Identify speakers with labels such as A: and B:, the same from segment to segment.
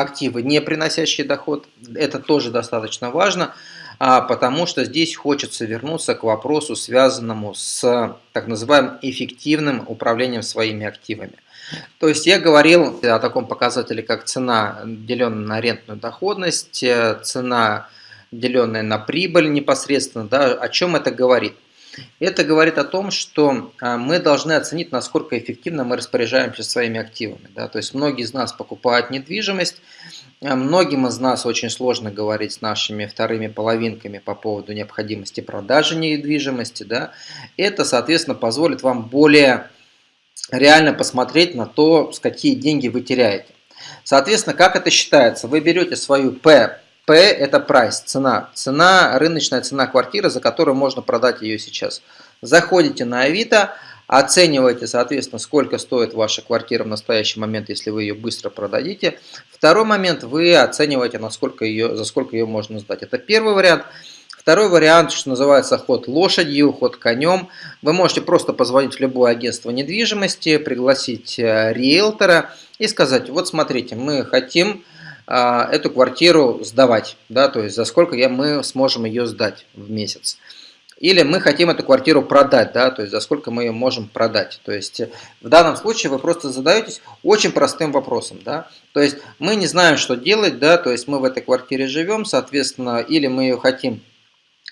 A: активы, не приносящие доход. Это тоже достаточно важно, а, потому что здесь хочется вернуться к вопросу, связанному с так называемым эффективным управлением своими активами. То есть я говорил о таком показателе, как цена, деленная на арендную доходность, э, цена, деленная на прибыль непосредственно. Да, о чем это говорит? Это говорит о том, что а, мы должны оценить, насколько эффективно мы распоряжаемся своими активами. Да? То есть многие из нас покупают недвижимость, а многим из нас очень сложно говорить с нашими вторыми половинками по поводу необходимости продажи недвижимости. Да? Это, соответственно, позволит вам более реально посмотреть на то, с какие деньги вы теряете. Соответственно, как это считается? Вы берете свою P, P это прайс, цена, цена, рыночная цена квартиры, за которую можно продать ее сейчас. Заходите на Авито, оцениваете, соответственно, сколько стоит ваша квартира в настоящий момент, если вы ее быстро продадите. Второй момент, вы оцениваете, насколько ее, за сколько ее можно сдать. Это первый вариант. Второй вариант, что называется ход лошадью, ход конем. Вы можете просто позвонить в любое агентство недвижимости, пригласить э, риэлтора и сказать, вот смотрите, мы хотим эту квартиру сдавать, да, то есть за сколько я, мы сможем ее сдать в месяц. Или мы хотим эту квартиру продать, да, то есть за сколько мы ее можем продать. То есть в данном случае вы просто задаетесь очень простым вопросом, да. То есть мы не знаем, что делать, да, то есть мы в этой квартире живем, соответственно, или мы ее хотим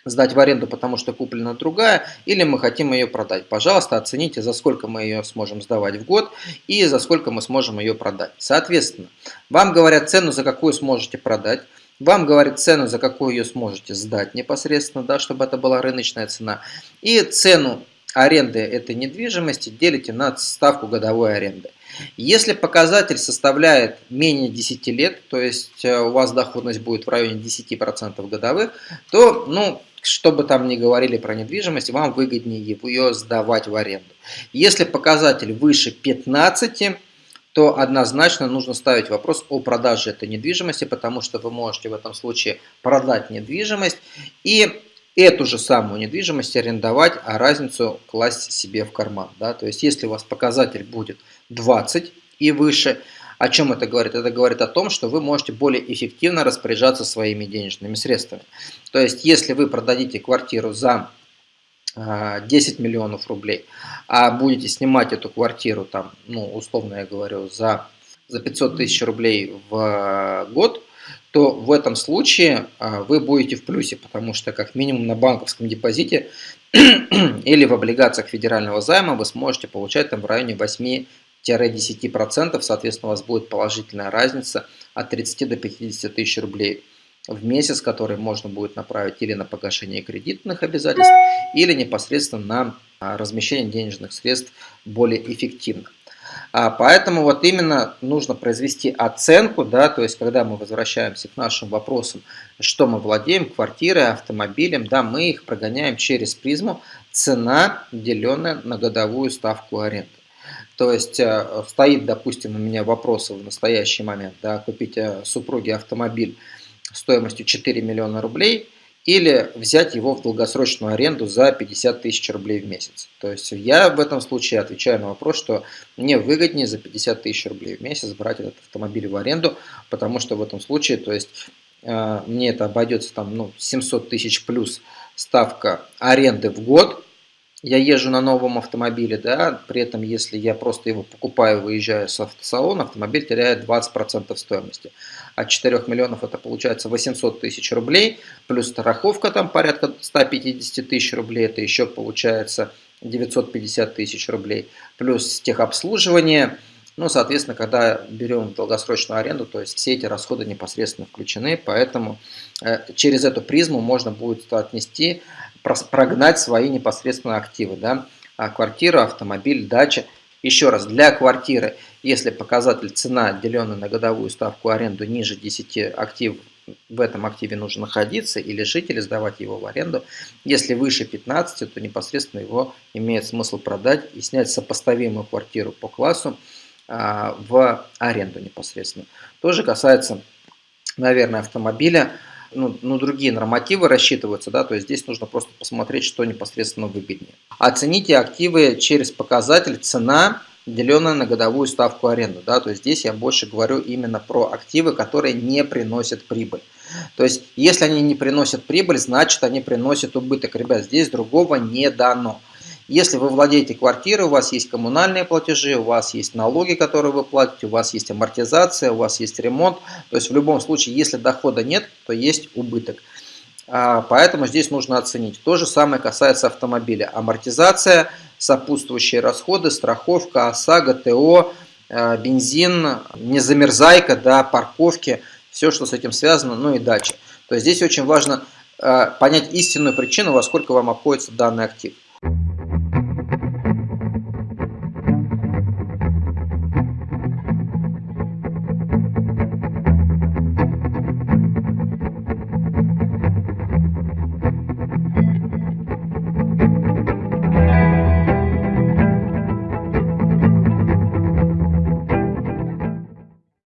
A: сдать в аренду, потому что куплена другая, или мы хотим ее продать. Пожалуйста, оцените, за сколько мы ее сможем сдавать в год и за сколько мы сможем ее продать. Соответственно, вам говорят цену, за какую сможете продать, вам говорят цену, за какую ее сможете сдать непосредственно, да, чтобы это была рыночная цена, и цену аренды этой недвижимости делите на ставку годовой аренды. Если показатель составляет менее 10 лет, то есть э, у вас доходность будет в районе 10% годовых, то, ну, что бы там ни говорили про недвижимость, вам выгоднее ее сдавать в аренду. Если показатель выше 15, то однозначно нужно ставить вопрос о продаже этой недвижимости, потому что вы можете в этом случае продать недвижимость и эту же самую недвижимость арендовать, а разницу класть себе в карман. Да? То есть если у вас показатель будет 20 и выше, о чем это говорит? Это говорит о том, что вы можете более эффективно распоряжаться своими денежными средствами. То есть, если вы продадите квартиру за 10 а, миллионов рублей, а будете снимать эту квартиру, там, ну, условно я говорю, за, за 500 тысяч рублей в год, то в этом случае а, вы будете в плюсе, потому что как минимум на банковском депозите или в облигациях федерального займа вы сможете получать там в районе 8 10%, соответственно, у вас будет положительная разница от 30 до 50 тысяч рублей в месяц, который можно будет направить или на погашение кредитных обязательств, или непосредственно на а, размещение денежных средств более эффективно. А, поэтому вот именно нужно произвести оценку, да, то есть когда мы возвращаемся к нашим вопросам, что мы владеем, квартирой, автомобилем, да, мы их прогоняем через призму цена, деленная на годовую ставку аренды. То есть э, стоит, допустим, у меня вопрос в настоящий момент, да, купить э, супруге автомобиль стоимостью 4 миллиона рублей или взять его в долгосрочную аренду за 50 тысяч рублей в месяц. То есть я в этом случае отвечаю на вопрос, что мне выгоднее за 50 тысяч рублей в месяц брать этот автомобиль в аренду, потому что в этом случае, то есть э, мне это обойдется там ну, 700 тысяч плюс ставка аренды в год, я езжу на новом автомобиле, да, при этом если я просто его покупаю, выезжаю с автосалона, автомобиль теряет 20% стоимости. От 4 миллионов это получается 800 тысяч рублей, плюс страховка там порядка 150 тысяч рублей, это еще получается 950 тысяч рублей, плюс техобслуживание, ну, соответственно, когда берем долгосрочную аренду, то есть все эти расходы непосредственно включены, поэтому э, через эту призму можно будет отнести прогнать свои непосредственно активы. Да? А квартира, автомобиль, дача. Еще раз, для квартиры, если показатель цена, деленная на годовую ставку аренду ниже 10 активов, в этом активе нужно находиться или жить, или сдавать его в аренду. Если выше 15, то непосредственно его имеет смысл продать и снять сопоставимую квартиру по классу а, в аренду непосредственно. Тоже касается, наверное, автомобиля ну, ну, другие нормативы рассчитываются, да, то есть здесь нужно просто посмотреть, что непосредственно выгоднее. Оцените активы через показатель цена, деленное на годовую ставку аренды. Да? То есть здесь я больше говорю именно про активы, которые не приносят прибыль. То есть если они не приносят прибыль, значит они приносят убыток. Ребят, здесь другого не дано. Если вы владеете квартирой, у вас есть коммунальные платежи, у вас есть налоги, которые вы платите, у вас есть амортизация, у вас есть ремонт. То есть в любом случае, если дохода нет, то есть убыток. А, поэтому здесь нужно оценить. То же самое касается автомобиля. Амортизация, сопутствующие расходы, страховка, ОСАГО, ТО, а, бензин, незамерзайка, да, парковки, все, что с этим связано, ну и дача. То есть здесь очень важно а, понять истинную причину, во сколько вам обходится данный актив.